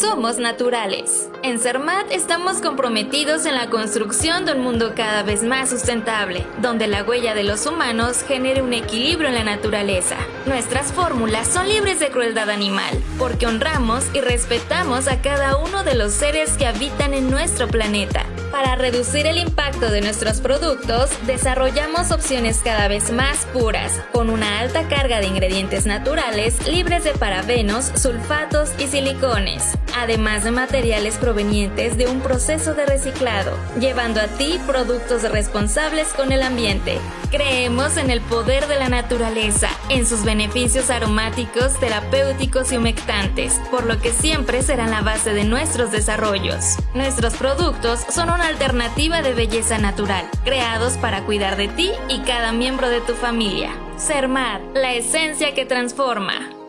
Somos naturales. En CERMAT estamos comprometidos en la construcción de un mundo cada vez más sustentable, donde la huella de los humanos genere un equilibrio en la naturaleza. Nuestras fórmulas son libres de crueldad animal, porque honramos y respetamos a cada uno de los seres que habitan en nuestro planeta. Para reducir el impacto de nuestros productos, desarrollamos opciones cada vez más puras, con una alta carga de ingredientes naturales libres de parabenos, sulfatos y silicones, además de materiales provenientes de un proceso de reciclado, llevando a ti productos responsables con el ambiente. Creemos en el poder de la naturaleza, en sus beneficios aromáticos, terapéuticos y humectantes, por lo que siempre serán la base de nuestros desarrollos. Nuestros productos son una alternativa de belleza natural, creados para cuidar de ti y cada miembro de tu familia. Sermar, la esencia que transforma.